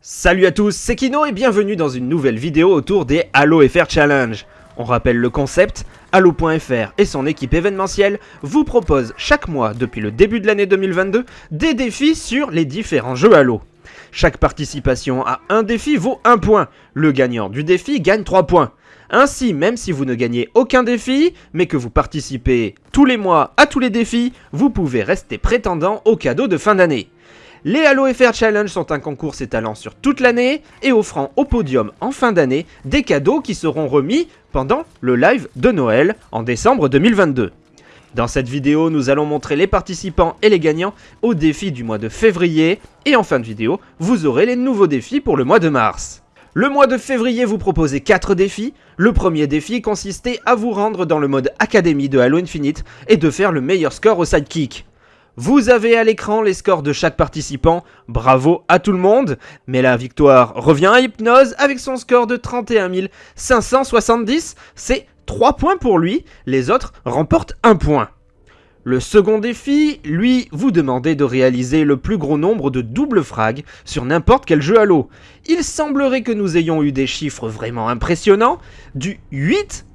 Salut à tous, c'est Kino et bienvenue dans une nouvelle vidéo autour des Halo FR Challenge. On rappelle le concept, Halo.fr et son équipe événementielle vous proposent chaque mois depuis le début de l'année 2022 des défis sur les différents jeux Halo. Chaque participation à un défi vaut 1 point, le gagnant du défi gagne 3 points. Ainsi, même si vous ne gagnez aucun défi, mais que vous participez tous les mois à tous les défis, vous pouvez rester prétendant au cadeau de fin d'année. Les Halo FR Challenge sont un concours s'étalant sur toute l'année et offrant au podium en fin d'année des cadeaux qui seront remis pendant le live de Noël en décembre 2022. Dans cette vidéo, nous allons montrer les participants et les gagnants au défi du mois de février et en fin de vidéo, vous aurez les nouveaux défis pour le mois de mars. Le mois de février vous proposez 4 défis. Le premier défi consistait à vous rendre dans le mode Académie de Halo Infinite et de faire le meilleur score au sidekick. Vous avez à l'écran les scores de chaque participant, bravo à tout le monde, mais la victoire revient à Hypnose avec son score de 31 570, c'est 3 points pour lui, les autres remportent 1 point. Le second défi, lui, vous demandez de réaliser le plus gros nombre de double frags sur n'importe quel jeu Halo. Il semblerait que nous ayons eu des chiffres vraiment impressionnants, du 8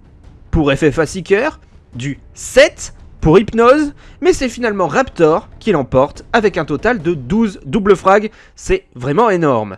pour FFA Seeker, du 7 pour Hypnose, mais c'est finalement Raptor qui l'emporte avec un total de 12 double frags, c'est vraiment énorme.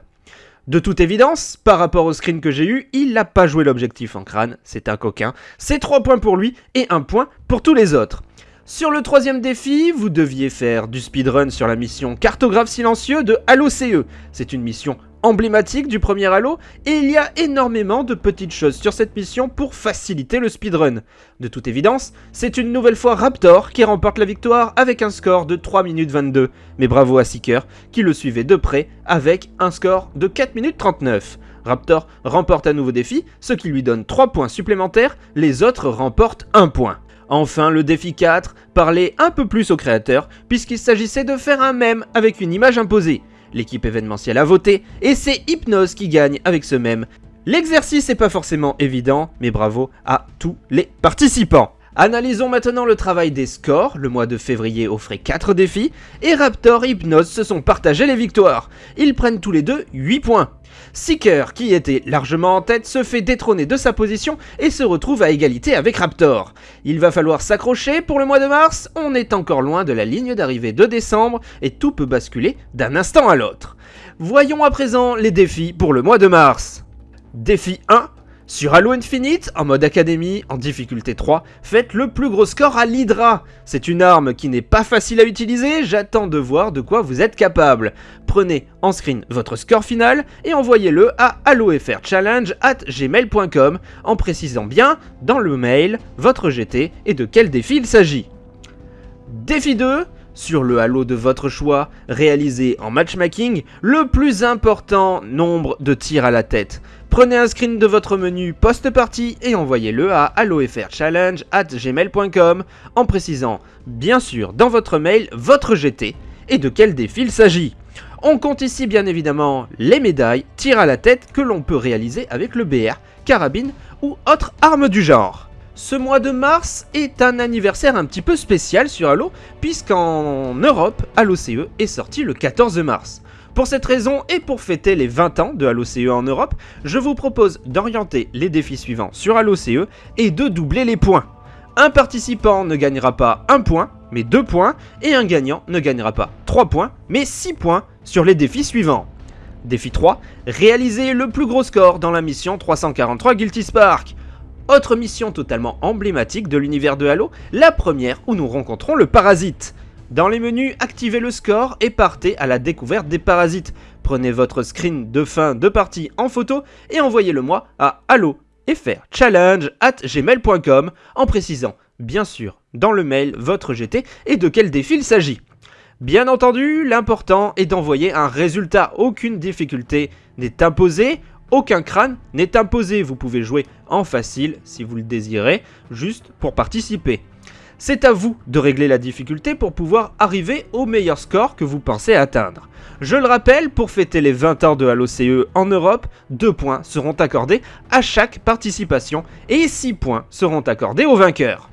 De toute évidence, par rapport au screen que j'ai eu, il n'a pas joué l'objectif en crâne, c'est un coquin, c'est 3 points pour lui et 1 point pour tous les autres. Sur le troisième défi, vous deviez faire du speedrun sur la mission Cartographe silencieux de Halo CE. C'est une mission emblématique du premier Halo, et il y a énormément de petites choses sur cette mission pour faciliter le speedrun. De toute évidence, c'est une nouvelle fois Raptor qui remporte la victoire avec un score de 3 minutes 22, mais bravo à Seeker qui le suivait de près avec un score de 4 minutes 39. Raptor remporte un nouveau défi, ce qui lui donne 3 points supplémentaires, les autres remportent 1 point. Enfin, le défi 4 parlait un peu plus au créateur, puisqu'il s'agissait de faire un mème avec une image imposée. L'équipe événementielle a voté, et c'est Hypnose qui gagne avec ce même. L'exercice n'est pas forcément évident, mais bravo à tous les participants. Analysons maintenant le travail des scores, le mois de février offrait 4 défis, et Raptor et Hypnose se sont partagés les victoires. Ils prennent tous les deux 8 points. Seeker, qui était largement en tête, se fait détrôner de sa position et se retrouve à égalité avec Raptor. Il va falloir s'accrocher pour le mois de mars, on est encore loin de la ligne d'arrivée de décembre et tout peut basculer d'un instant à l'autre. Voyons à présent les défis pour le mois de mars. Défi 1, sur Halo Infinite, en mode Académie, en difficulté 3, faites le plus gros score à l'Hydra. C'est une arme qui n'est pas facile à utiliser, j'attends de voir de quoi vous êtes capable. Prenez en screen votre score final et envoyez-le à gmail.com en précisant bien dans le mail votre GT et de quel défi il s'agit. Défi 2, sur le Halo de votre choix, réalisez en matchmaking le plus important nombre de tirs à la tête. Prenez un screen de votre menu post-party et envoyez-le à gmail.com en précisant bien sûr dans votre mail votre GT et de quel défi il s'agit. On compte ici bien évidemment les médailles, tir à la tête que l'on peut réaliser avec le BR, carabine ou autre arme du genre. Ce mois de mars est un anniversaire un petit peu spécial sur Halo, puisqu'en Europe, Halo CE est sorti le 14 mars. Pour cette raison et pour fêter les 20 ans de Halo CE en Europe, je vous propose d'orienter les défis suivants sur Halo CE et de doubler les points. Un participant ne gagnera pas 1 point, mais 2 points, et un gagnant ne gagnera pas 3 points, mais 6 points sur les défis suivants. Défi 3, réaliser le plus gros score dans la mission 343 Guilty Spark. Autre mission totalement emblématique de l'univers de Halo, la première où nous rencontrons le parasite. Dans les menus, activez le score et partez à la découverte des parasites. Prenez votre screen de fin de partie en photo et envoyez-le moi à gmail.com en précisant bien sûr dans le mail votre GT et de quel défi il s'agit. Bien entendu, l'important est d'envoyer un résultat. Aucune difficulté n'est imposée, aucun crâne n'est imposé, vous pouvez jouer en facile si vous le désirez, juste pour participer. C'est à vous de régler la difficulté pour pouvoir arriver au meilleur score que vous pensez atteindre. Je le rappelle, pour fêter les 20 ans de Halo CE en Europe, 2 points seront accordés à chaque participation et 6 points seront accordés au vainqueur.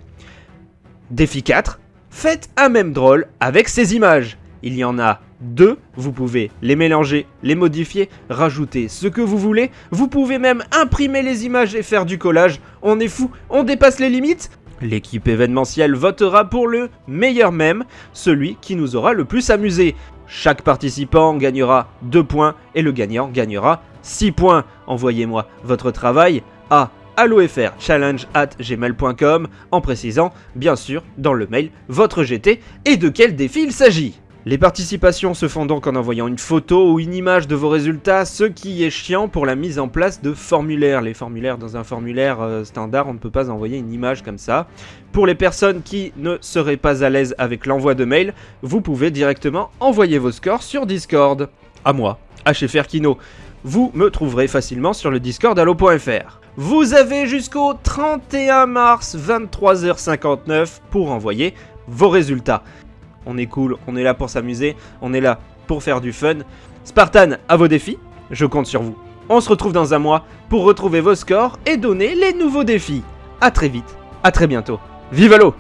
Défi 4, faites un même drôle avec ces images. Il y en a 2. Vous pouvez les mélanger, les modifier, rajouter ce que vous voulez. Vous pouvez même imprimer les images et faire du collage. On est fou, on dépasse les limites L'équipe événementielle votera pour le meilleur mème, celui qui nous aura le plus amusé. Chaque participant gagnera 2 points et le gagnant gagnera 6 points. Envoyez-moi votre travail à gmail.com en précisant bien sûr dans le mail votre GT et de quel défi il s'agit. Les participations se font donc en envoyant une photo ou une image de vos résultats, ce qui est chiant pour la mise en place de formulaires. Les formulaires dans un formulaire euh, standard, on ne peut pas envoyer une image comme ça. Pour les personnes qui ne seraient pas à l'aise avec l'envoi de mail, vous pouvez directement envoyer vos scores sur Discord. À moi, à chez Ferkino. Vous me trouverez facilement sur le Discord allo.fr. Vous avez jusqu'au 31 mars 23h59 pour envoyer vos résultats on est cool, on est là pour s'amuser, on est là pour faire du fun. Spartan, à vos défis, je compte sur vous. On se retrouve dans un mois pour retrouver vos scores et donner les nouveaux défis. A très vite, à très bientôt. Vive l'eau